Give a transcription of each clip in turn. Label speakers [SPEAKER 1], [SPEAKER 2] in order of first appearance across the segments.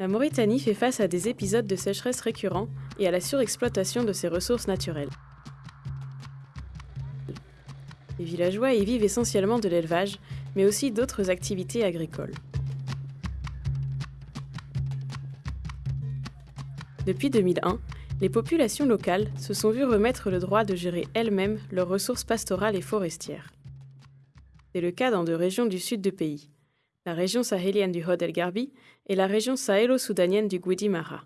[SPEAKER 1] La Mauritanie fait face à des épisodes de sécheresse récurrents et à la surexploitation de ses ressources naturelles. Les villageois y vivent essentiellement de l'élevage, mais aussi d'autres activités agricoles. Depuis 2001, les populations locales se sont vues remettre le droit de gérer elles-mêmes leurs ressources pastorales et forestières. C'est le cas dans deux régions du sud du pays, la région sahélienne du Hod El Garbi et la région sahélo-soudanienne du Gwidi Mara.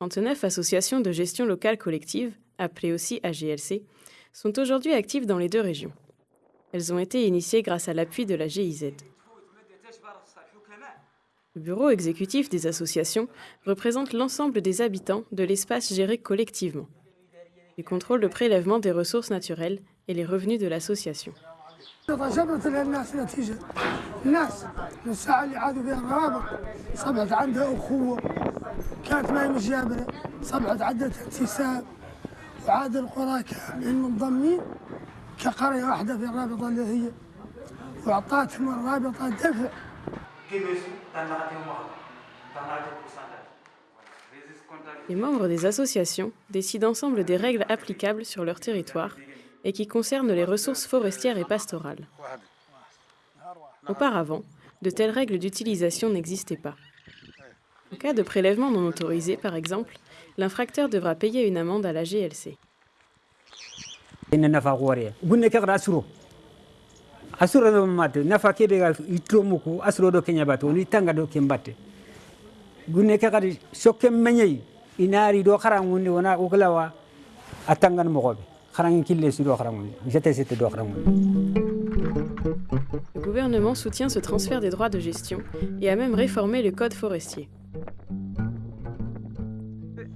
[SPEAKER 1] 39 associations de gestion locale collective, appelées aussi AGLC, sont aujourd'hui actives dans les deux régions. Elles ont été initiées grâce à l'appui de la GIZ. Le bureau exécutif des associations représente l'ensemble des habitants de l'espace géré collectivement. Il contrôle le prélèvement des ressources naturelles et les revenus de l'association.
[SPEAKER 2] جبرت للناس نتيجة الناس من الساعة اللي عادوا فيها الرابط صبحت عندها أخوة كانت ما هي مش جابرة صبحت عندها انتساب وعاد القرى كاملين منضمين كقرية واحدة في الرابطة اللي هي وأعطتهم الرابطة دفع
[SPEAKER 1] Les membres des associations décident ensemble des règles applicables sur leur territoire et qui concernent les ressources forestières et pastorales. Auparavant, de telles règles d'utilisation n'existaient pas. En cas de prélèvement non autorisé, par exemple, l'infracteur devra payer une amende à la GLC. Le gouvernement soutient ce transfert des droits de gestion et a même réformé le code forestier.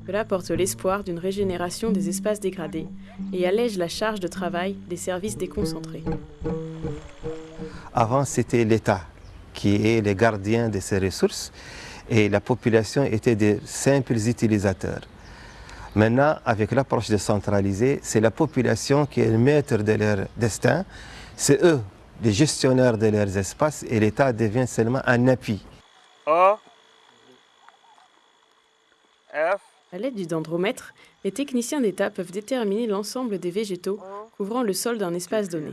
[SPEAKER 1] Cela porte l'espoir d'une régénération des espaces dégradés et allège la charge de travail des services déconcentrés.
[SPEAKER 3] Avant, c'était l'État qui est le gardien de ces ressources et la population était des simples utilisateurs. Maintenant, avec l'approche décentralisée, c'est la population qui est le maître de leur destin. C'est eux, les gestionnaires de leurs espaces et l'État devient seulement un appui.
[SPEAKER 4] A F
[SPEAKER 1] À l'aide du dendromètre, les techniciens d'État peuvent déterminer l'ensemble des végétaux couvrant le sol d'un espace donné.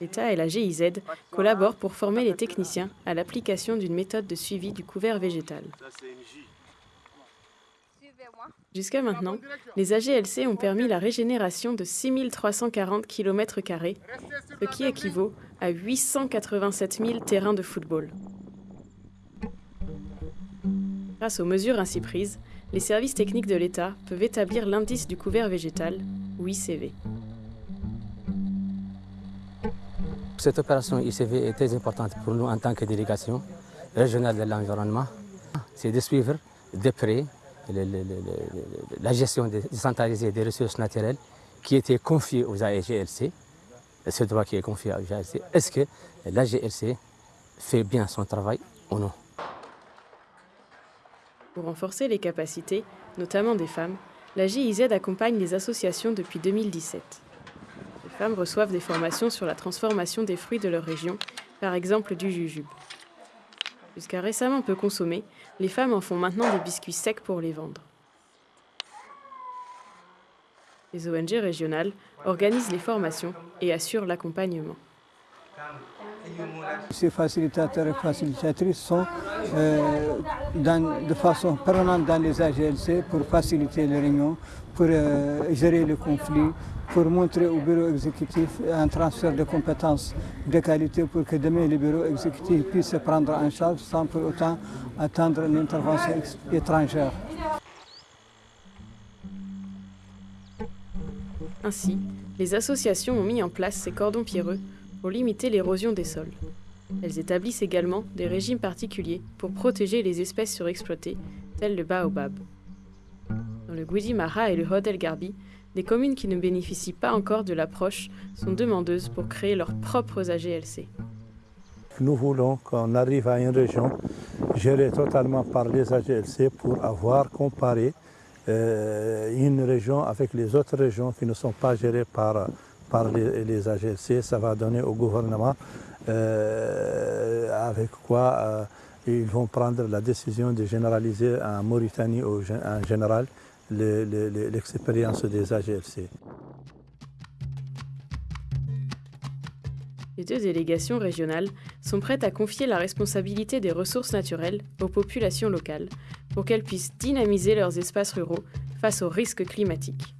[SPEAKER 1] L'État et la GIZ collaborent pour former les techniciens à l'application d'une méthode de suivi du couvert végétal. Jusqu'à maintenant, les AGLC ont permis la régénération de 6340 km, ce qui équivaut à 887 000 terrains de football. Grâce aux mesures ainsi prises, les services techniques de l'État peuvent établir l'indice du couvert végétal, ou ICV.
[SPEAKER 5] Cette opération ICV est très importante pour nous en tant que délégation régionale de l'environnement. C'est de suivre de près la gestion décentralisée des ressources naturelles qui était confiée aux AGLC, ce droit qui est confié aux AGLC. Est-ce que l'AGLC fait bien son travail ou non?
[SPEAKER 1] Pour renforcer les capacités, notamment des femmes, la GIZ accompagne les associations depuis 2017. Les femmes reçoivent des formations sur la transformation des fruits de leur région, par exemple du jujube. Jusqu'à récemment peu consommés, les femmes en font maintenant des biscuits secs pour les vendre. Les ONG régionales organisent les formations et assurent l'accompagnement.
[SPEAKER 2] Ces facilitateurs et facilitatrices sont euh, de façon permanente dans les AGLC pour faciliter les réunions, pour euh, gérer le conflit, pour montrer au bureau exécutif un transfert de compétences de qualité pour que demain le bureau exécutif puisse se prendre en charge sans pour autant attendre l'intervention ex- étrangère.
[SPEAKER 1] Ainsi, les associations ont mis en place ces cordons pierreux pour limiter l'érosion des sols. Elles établissent également des régimes particuliers pour protéger les espèces surexploitées, telles le baobab. Dans le Gwidi Mara et le Hod El Garbi, des communes qui ne bénéficient pas encore de l'approche sont demandeuses pour créer leurs propres AGLC.
[SPEAKER 6] Nous voulons qu'on arrive à une région gérée totalement par les AGLC pour avoir comparé euh, une région avec les autres régions qui ne sont pas gérées par, par les, les AGLC. Ça va donner au gouvernement euh, avec quoi euh, ils vont prendre la décision de généraliser en Mauritanie en général l'expérience des AGLC.
[SPEAKER 1] Les deux délégations régionales sont prêtes à confier la responsabilité des ressources naturelles aux populations locales pour qu'elles puissent dynamiser leurs espaces ruraux face aux risques climatiques.